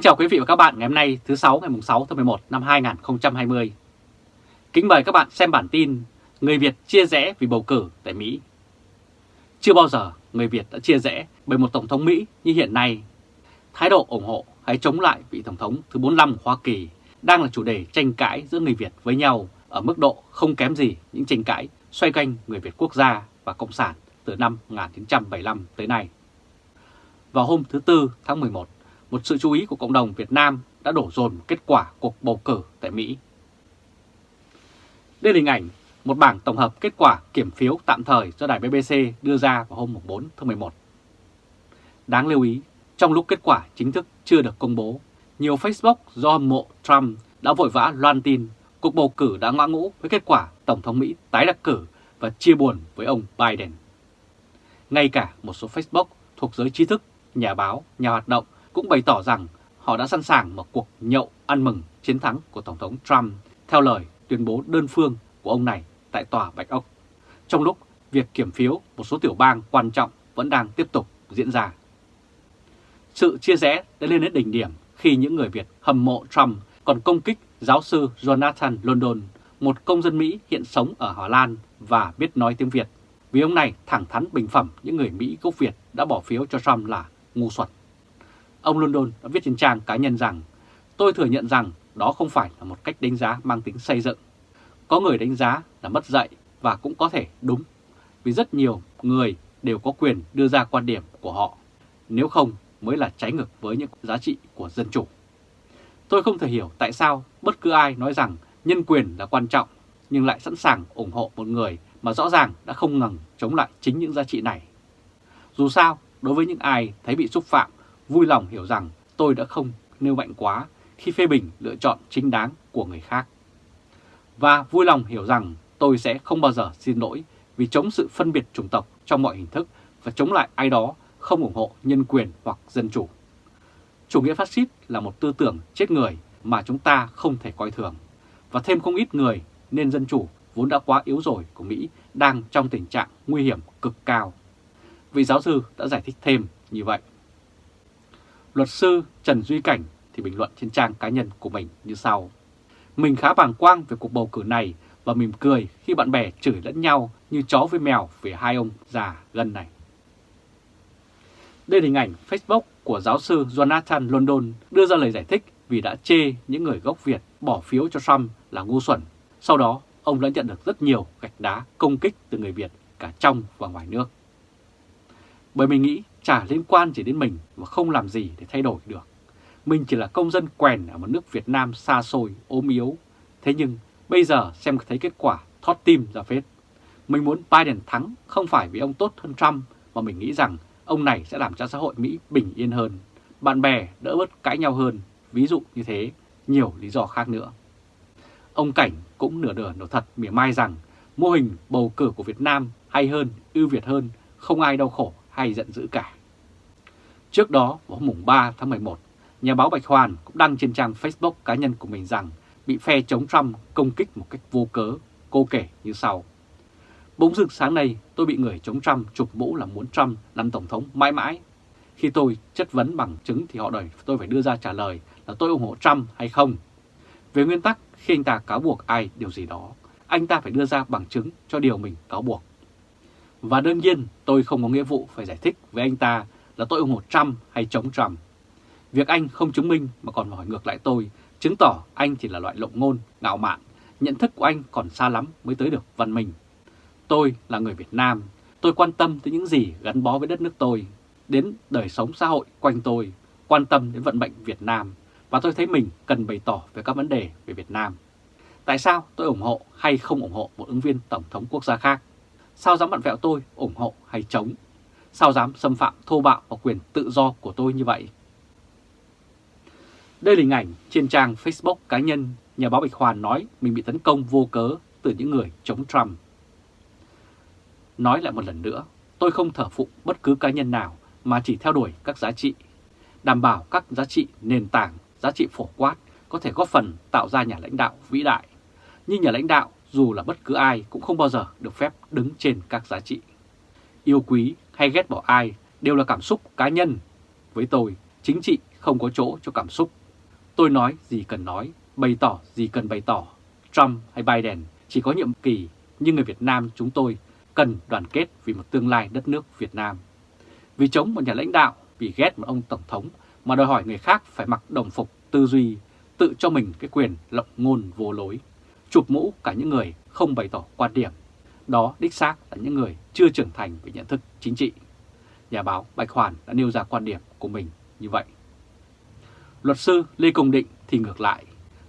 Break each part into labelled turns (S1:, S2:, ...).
S1: Kính chào quý vị và các bạn ngày hôm nay thứ 6 ngày 6 tháng 11 năm 2020. Kính mời các bạn xem bản tin Người Việt chia rẽ vì bầu cử tại Mỹ. Chưa bao giờ người Việt đã chia rẽ bởi một Tổng thống Mỹ như hiện nay. Thái độ ủng hộ hay chống lại vị Tổng thống thứ 45 của Hoa Kỳ đang là chủ đề tranh cãi giữa người Việt với nhau ở mức độ không kém gì những tranh cãi xoay quanh người Việt quốc gia và Cộng sản từ năm 1975 tới nay. Vào hôm thứ Tư tháng 11, một sự chú ý của cộng đồng Việt Nam đã đổ dồn kết quả cuộc bầu cử tại Mỹ. Đây là hình ảnh một bảng tổng hợp kết quả kiểm phiếu tạm thời do đài BBC đưa ra vào hôm 4 tháng 11. Đáng lưu ý, trong lúc kết quả chính thức chưa được công bố, nhiều Facebook do hâm mộ Trump đã vội vã loan tin cuộc bầu cử đã ngã ngũ với kết quả Tổng thống Mỹ tái đắc cử và chia buồn với ông Biden. Ngay cả một số Facebook thuộc giới trí thức, nhà báo, nhà hoạt động cũng bày tỏ rằng họ đã sẵn sàng một cuộc nhậu ăn mừng chiến thắng của Tổng thống Trump theo lời tuyên bố đơn phương của ông này tại Tòa Bạch Ốc, trong lúc việc kiểm phiếu một số tiểu bang quan trọng vẫn đang tiếp tục diễn ra. Sự chia rẽ đã lên đến đỉnh điểm khi những người Việt hâm mộ Trump còn công kích giáo sư Jonathan London, một công dân Mỹ hiện sống ở Hà Lan và biết nói tiếng Việt, vì ông này thẳng thắn bình phẩm những người Mỹ gốc Việt đã bỏ phiếu cho Trump là ngu xuẩn. Ông London đã viết trên trang cá nhân rằng tôi thừa nhận rằng đó không phải là một cách đánh giá mang tính xây dựng. Có người đánh giá là mất dạy và cũng có thể đúng, vì rất nhiều người đều có quyền đưa ra quan điểm của họ, nếu không mới là trái ngược với những giá trị của dân chủ. Tôi không thể hiểu tại sao bất cứ ai nói rằng nhân quyền là quan trọng nhưng lại sẵn sàng ủng hộ một người mà rõ ràng đã không ngừng chống lại chính những giá trị này. Dù sao, đối với những ai thấy bị xúc phạm vui lòng hiểu rằng tôi đã không nêu mạnh quá khi phê bình lựa chọn chính đáng của người khác. Và vui lòng hiểu rằng tôi sẽ không bao giờ xin lỗi vì chống sự phân biệt chủng tộc trong mọi hình thức và chống lại ai đó không ủng hộ nhân quyền hoặc dân chủ. Chủ nghĩa phát xít là một tư tưởng chết người mà chúng ta không thể coi thường. Và thêm không ít người, nên dân chủ vốn đã quá yếu rồi của Mỹ, đang trong tình trạng nguy hiểm cực cao. Vị giáo sư đã giải thích thêm như vậy. Luật sư Trần Duy Cảnh thì bình luận trên trang cá nhân của mình như sau. Mình khá bàng quang về cuộc bầu cử này và mỉm cười khi bạn bè chửi lẫn nhau như chó với mèo về hai ông già gần này. Đây là hình ảnh Facebook của giáo sư Jonathan London đưa ra lời giải thích vì đã chê những người gốc Việt bỏ phiếu cho Trump là ngu xuẩn. Sau đó, ông đã nhận được rất nhiều gạch đá công kích từ người Việt cả trong và ngoài nước. Bởi mình nghĩ chả liên quan gì đến mình và không làm gì để thay đổi được. Mình chỉ là công dân quèn ở một nước Việt Nam xa xôi, ốm yếu. Thế nhưng bây giờ xem thấy kết quả thót tim ra phết. Mình muốn Biden thắng không phải vì ông tốt hơn Trump mà mình nghĩ rằng ông này sẽ làm cho xã hội Mỹ bình yên hơn, bạn bè đỡ bớt cãi nhau hơn, ví dụ như thế, nhiều lý do khác nữa. Ông Cảnh cũng nửa đửa nửa thật mỉa mai rằng mô hình bầu cử của Việt Nam hay hơn, ưu việt hơn, không ai đau khổ hay giận dữ cả. Trước đó, vào hôm 3 tháng 11, nhà báo Bạch Hoàn cũng đăng trên trang Facebook cá nhân của mình rằng bị phe chống Trump công kích một cách vô cớ, cô kể như sau. Bỗng dưng sáng nay tôi bị người chống Trump chụp mũ là muốn Trump làm Tổng thống mãi mãi. Khi tôi chất vấn bằng chứng thì họ đòi tôi phải đưa ra trả lời là tôi ủng hộ Trump hay không. Về nguyên tắc, khi anh ta cáo buộc ai điều gì đó, anh ta phải đưa ra bằng chứng cho điều mình cáo buộc. Và đương nhiên tôi không có nghĩa vụ phải giải thích với anh ta là tôi ủng hộ Trump hay chống Trump. Việc anh không chứng minh mà còn hỏi ngược lại tôi, chứng tỏ anh chỉ là loại lộng ngôn, ngạo mạn, nhận thức của anh còn xa lắm mới tới được văn minh. Tôi là người Việt Nam, tôi quan tâm tới những gì gắn bó với đất nước tôi, đến đời sống xã hội quanh tôi, quan tâm đến vận mệnh Việt Nam, và tôi thấy mình cần bày tỏ về các vấn đề về Việt Nam. Tại sao tôi ủng hộ hay không ủng hộ một ứng viên Tổng thống quốc gia khác? Sao dám bận vẹo tôi ủng hộ hay chống? Sao dám xâm phạm thô bạo vào quyền tự do của tôi như vậy? Đây là hình ảnh trên trang Facebook cá nhân nhà báo Bạch Hoàn nói mình bị tấn công vô cớ từ những người chống Trump. Nói lại một lần nữa, tôi không thở phụ bất cứ cá nhân nào mà chỉ theo đuổi các giá trị, đảm bảo các giá trị nền tảng, giá trị phổ quát có thể góp phần tạo ra nhà lãnh đạo vĩ đại. như nhà lãnh đạo dù là bất cứ ai cũng không bao giờ được phép đứng trên các giá trị. Yêu quý hay ghét bỏ ai đều là cảm xúc cá nhân. Với tôi, chính trị không có chỗ cho cảm xúc. Tôi nói gì cần nói, bày tỏ gì cần bày tỏ. Trump hay Biden chỉ có nhiệm kỳ, nhưng người Việt Nam chúng tôi cần đoàn kết vì một tương lai đất nước Việt Nam. Vì chống một nhà lãnh đạo, vì ghét một ông Tổng thống mà đòi hỏi người khác phải mặc đồng phục tư duy, tự cho mình cái quyền lộng ngôn vô lối, chụp mũ cả những người không bày tỏ quan điểm. Đó đích xác là những người chưa trưởng thành về nhận thức chính trị. Nhà báo Bạch Hoàn đã nêu ra quan điểm của mình như vậy. Luật sư Lê Công Định thì ngược lại.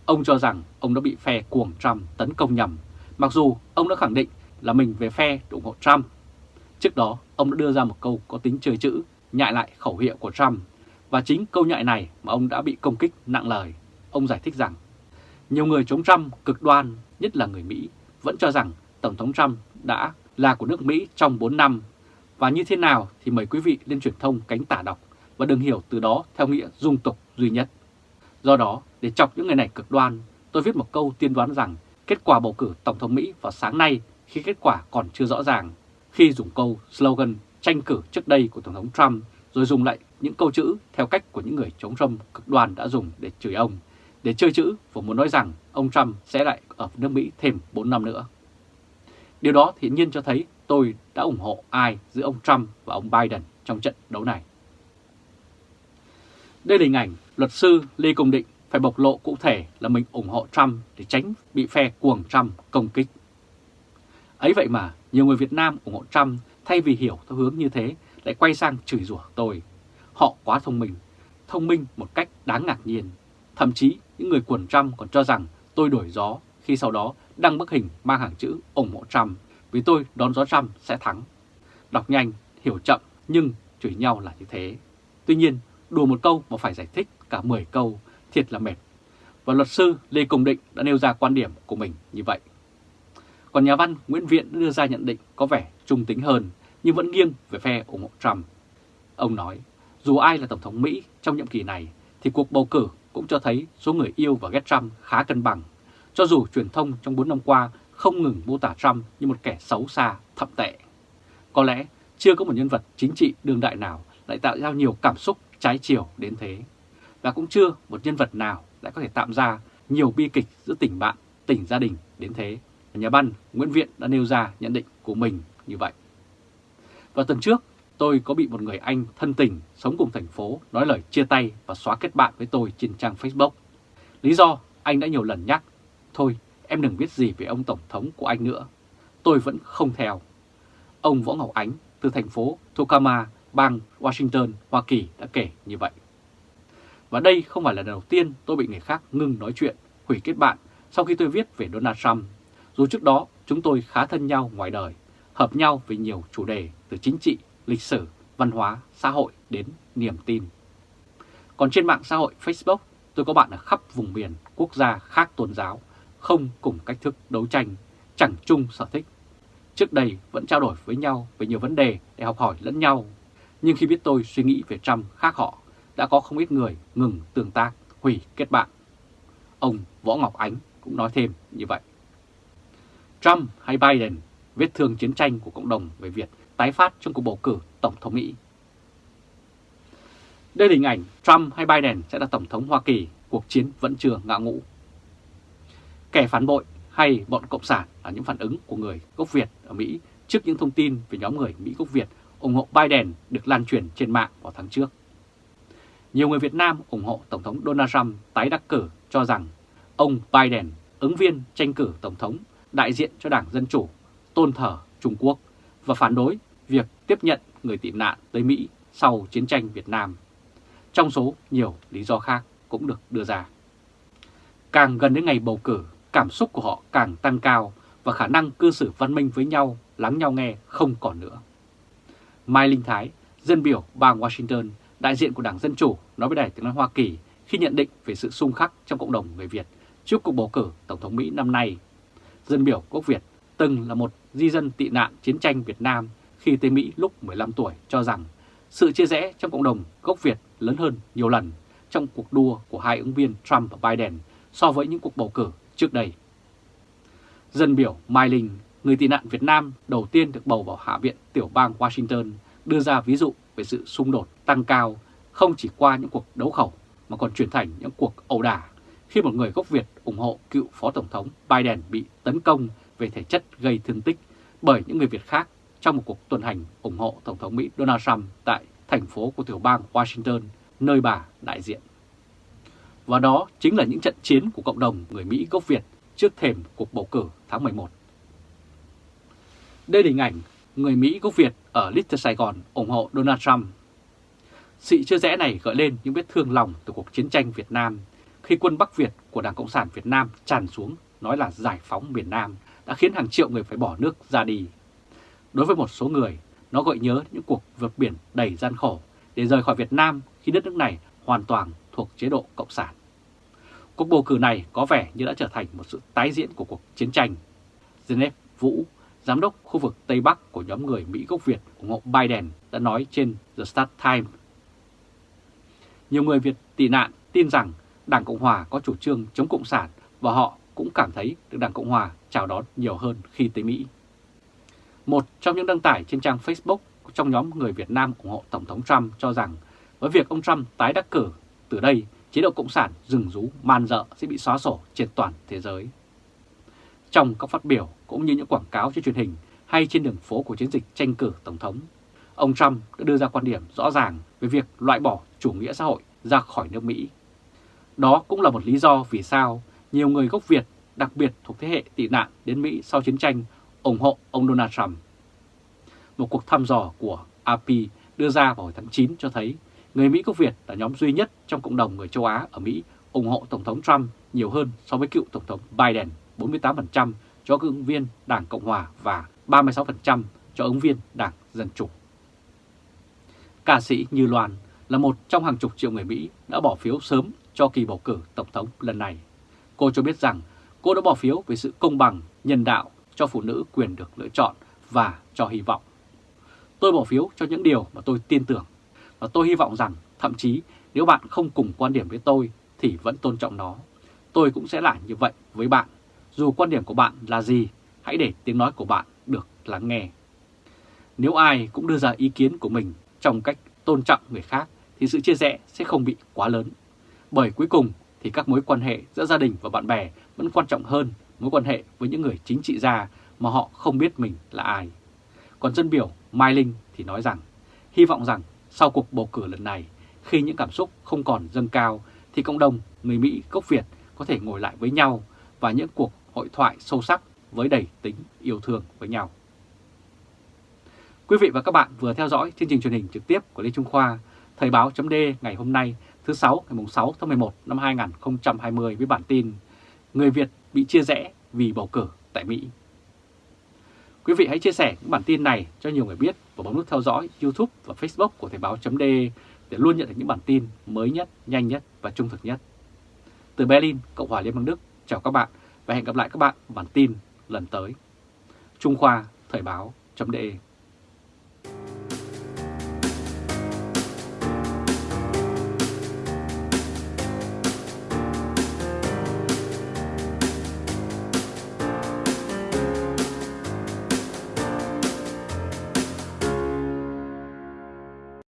S1: Ông cho rằng ông đã bị phe cuồng Trump tấn công nhầm, mặc dù ông đã khẳng định là mình về phe ủng hộ Trump. Trước đó, ông đã đưa ra một câu có tính chơi chữ, nhại lại khẩu hiệu của Trump. Và chính câu nhại này mà ông đã bị công kích nặng lời. Ông giải thích rằng, nhiều người chống Trump cực đoan, nhất là người Mỹ, vẫn cho rằng Tổng thống Trump đã là của nước Mỹ trong 4 năm. Và như thế nào thì mời quý vị lên truyền thông cánh tả đọc và đừng hiểu từ đó theo nghĩa dung tục duy nhất. Do đó, để chọc những người này cực đoan, tôi viết một câu tiên đoán rằng kết quả bầu cử Tổng thống Mỹ vào sáng nay khi kết quả còn chưa rõ ràng, khi dùng câu slogan tranh cử trước đây của Tổng thống Trump rồi dùng lại những câu chữ theo cách của những người chống Trump cực đoan đã dùng để chửi ông, để chơi chữ và muốn nói rằng ông Trump sẽ lại ở nước Mỹ thêm 4 năm nữa. Điều đó hiển nhiên cho thấy tôi đã ủng hộ ai giữa ông Trump và ông Biden trong trận đấu này. Đây là hình ảnh luật sư Lê Công Định phải bộc lộ cụ thể là mình ủng hộ Trump để tránh bị phe cuồng Trump công kích. Ấy vậy mà nhiều người Việt Nam ủng hộ Trump thay vì hiểu theo hướng như thế lại quay sang chửi rủa tôi. Họ quá thông minh, thông minh một cách đáng ngạc nhiên. Thậm chí những người quần Trump còn cho rằng tôi đổi gió khi sau đó đăng bức hình mang hàng chữ ủng hộ Trump vì tôi đón gió Trump sẽ thắng. Đọc nhanh, hiểu chậm nhưng chửi nhau là như thế. Tuy nhiên, đùa một câu mà phải giải thích cả 10 câu, thiệt là mệt. Và luật sư Lê Công Định đã nêu ra quan điểm của mình như vậy. Còn nhà văn Nguyễn Viện đưa ra nhận định có vẻ trung tính hơn nhưng vẫn nghiêng về phe ủng hộ Trump. Ông nói, dù ai là Tổng thống Mỹ trong nhiệm kỳ này thì cuộc bầu cử cũng cho thấy số người yêu và ghét Trump khá cân bằng, cho dù truyền thông trong 4 năm qua không ngừng mô tả Trump như một kẻ xấu xa, thậm tệ. Có lẽ chưa có một nhân vật chính trị đương đại nào lại tạo ra nhiều cảm xúc trái chiều đến thế. Và cũng chưa một nhân vật nào lại có thể tạo ra nhiều bi kịch giữa tình bạn, tình gia đình đến thế. Nhà văn Nguyễn Viện đã nêu ra nhận định của mình như vậy. Vào tuần trước, tôi có bị một người Anh thân tình sống cùng thành phố nói lời chia tay và xóa kết bạn với tôi trên trang Facebook. Lý do anh đã nhiều lần nhắc, thôi em đừng biết gì về ông Tổng thống của anh nữa. Tôi vẫn không theo. Ông Võ Ngọc Ánh từ thành phố Tokama, bang Washington, Hoa Kỳ đã kể như vậy. Và đây không phải là lần đầu tiên tôi bị người khác ngưng nói chuyện, hủy kết bạn sau khi tôi viết về Donald Trump. Dù trước đó chúng tôi khá thân nhau ngoài đời, hợp nhau về nhiều chủ đề từ chính trị, lịch sử, văn hóa, xã hội đến niềm tin. Còn trên mạng xã hội Facebook, tôi có bạn ở khắp vùng miền, quốc gia khác tôn giáo, không cùng cách thức đấu tranh, chẳng chung sở thích. Trước đây vẫn trao đổi với nhau về nhiều vấn đề để học hỏi lẫn nhau, nhưng khi biết tôi suy nghĩ về Trump khác họ, đã có không ít người ngừng tương tác, hủy kết bạn. Ông Võ Ngọc Ánh cũng nói thêm như vậy. Trump hay Biden, vết thương chiến tranh của cộng đồng về Việt tái phát trong cuộc bầu cử Tổng thống Mỹ. Đây là hình ảnh Trump hay Biden sẽ là Tổng thống Hoa Kỳ, cuộc chiến vẫn chưa ngã ngũ. Kẻ phản bội hay bọn Cộng sản là những phản ứng của người gốc Việt ở Mỹ trước những thông tin về nhóm người Mỹ gốc Việt ủng hộ Biden được lan truyền trên mạng vào tháng trước. Nhiều người Việt Nam ủng hộ Tổng thống Donald Trump tái đắc cử cho rằng ông Biden, ứng viên tranh cử Tổng thống đại diện cho Đảng Dân Chủ, tôn thờ Trung Quốc và phản đối việc tiếp nhận người tị nạn tới Mỹ sau chiến tranh Việt Nam. Trong số nhiều lý do khác cũng được đưa ra. Càng gần đến ngày bầu cử, cảm xúc của họ càng tăng cao và khả năng cư xử văn minh với nhau, lắng nhau nghe không còn nữa. Mai Linh Thái, dân biểu bang Washington, đại diện của Đảng Dân Chủ nói với Đài tiếng nói Hoa Kỳ khi nhận định về sự xung khắc trong cộng đồng người Việt trước cuộc bầu cử Tổng thống Mỹ năm nay. Dân biểu quốc Việt từng là một di dân tị nạn chiến tranh Việt Nam khi tới Mỹ lúc 15 tuổi cho rằng sự chia rẽ trong cộng đồng gốc Việt lớn hơn nhiều lần trong cuộc đua của hai ứng viên Trump và Biden so với những cuộc bầu cử trước đây. Dân biểu Mai Linh, người tị nạn Việt Nam đầu tiên được bầu vào Hạ viện tiểu bang Washington, đưa ra ví dụ về sự xung đột tăng cao không chỉ qua những cuộc đấu khẩu mà còn chuyển thành những cuộc ẩu đả khi một người gốc Việt ủng hộ cựu Phó Tổng thống Biden bị tấn công về thể chất gây thương tích bởi những người Việt khác trong một cuộc tuần hành ủng hộ Tổng thống Mỹ Donald Trump tại thành phố của tiểu bang Washington, nơi bà đại diện. Và đó chính là những trận chiến của cộng đồng người Mỹ gốc Việt trước thềm cuộc bầu cử tháng 11. Đây là hình ảnh người Mỹ gốc Việt ở Little Sài Gòn ủng hộ Donald Trump. Sự chưa rẽ này gợi lên những vết thương lòng từ cuộc chiến tranh Việt Nam khi quân Bắc Việt của Đảng Cộng sản Việt Nam tràn xuống nói là giải phóng miền Nam đã khiến hàng triệu người phải bỏ nước ra đi. Đối với một số người, nó gợi nhớ những cuộc vượt biển đầy gian khổ để rời khỏi Việt Nam khi đất nước này hoàn toàn thuộc chế độ Cộng sản. Cuộc bầu cử này có vẻ như đã trở thành một sự tái diễn của cuộc chiến tranh. Genev Vũ, giám đốc khu vực Tây Bắc của nhóm người Mỹ gốc Việt ủng hộ Biden đã nói trên The Start Times. Nhiều người Việt tị nạn tin rằng Đảng Cộng Hòa có chủ trương chống Cộng sản và họ cũng cảm thấy được Đảng Cộng Hòa chào đón nhiều hơn khi tới Mỹ. Một trong những đăng tải trên trang Facebook trong nhóm người Việt Nam ủng hộ Tổng thống Trump cho rằng với việc ông Trump tái đắc cử, từ đây chế độ Cộng sản rừng rú man dợ sẽ bị xóa sổ trên toàn thế giới. Trong các phát biểu cũng như những quảng cáo trên truyền hình hay trên đường phố của chiến dịch tranh cử Tổng thống, ông Trump đã đưa ra quan điểm rõ ràng về việc loại bỏ chủ nghĩa xã hội ra khỏi nước Mỹ. Đó cũng là một lý do vì sao nhiều người gốc Việt, đặc biệt thuộc thế hệ tị nạn đến Mỹ sau chiến tranh, ủng hộ ông Donald Trump. Một cuộc thăm dò của AP đưa ra vào hồi tháng 9 cho thấy người Mỹ gốc Việt là nhóm duy nhất trong cộng đồng người châu Á ở Mỹ ủng hộ Tổng thống Trump nhiều hơn so với cựu Tổng thống Biden 48% cho ứng viên Đảng Cộng Hòa và 36% cho ứng viên Đảng Dân Chủ. Ca sĩ Như Loan là một trong hàng chục triệu người Mỹ đã bỏ phiếu sớm cho kỳ bầu cử Tổng thống lần này. Cô cho biết rằng cô đã bỏ phiếu về sự công bằng, nhân đạo cho phụ nữ quyền được lựa chọn và cho hy vọng. Tôi bỏ phiếu cho những điều mà tôi tin tưởng và tôi hy vọng rằng thậm chí nếu bạn không cùng quan điểm với tôi thì vẫn tôn trọng nó. Tôi cũng sẽ làm như vậy với bạn. Dù quan điểm của bạn là gì, hãy để tiếng nói của bạn được lắng nghe. Nếu ai cũng đưa ra ý kiến của mình trong cách tôn trọng người khác thì sự chia rẽ sẽ không bị quá lớn. Bởi cuối cùng thì các mối quan hệ giữa gia đình và bạn bè vẫn quan trọng hơn mối quan hệ với những người chính trị gia mà họ không biết mình là ai. Còn dân biểu Mai Linh thì nói rằng, hy vọng rằng sau cuộc bầu cử lần này, khi những cảm xúc không còn dâng cao, thì cộng đồng người Mỹ gốc Việt có thể ngồi lại với nhau và những cuộc hội thoại sâu sắc với đầy tính yêu thương với nhau. Quý vị và các bạn vừa theo dõi chương trình truyền hình trực tiếp của Lê Trung Khoa, Thời báo chấm ngày hôm nay thứ 6 ngày 6 tháng 11 năm 2020 với bản tin Người Việt bị chia rẽ vì bầu cử tại Mỹ. Quý vị hãy chia sẻ những bản tin này cho nhiều người biết và bấm nút theo dõi YouTube và Facebook của Thời báo .de để luôn nhận được những bản tin mới nhất, nhanh nhất và trung thực nhất. Từ Berlin, Cộng hòa Liên bang Đức, chào các bạn và hẹn gặp lại các bạn bản tin lần tới. Trung Khoa Thời báo .de.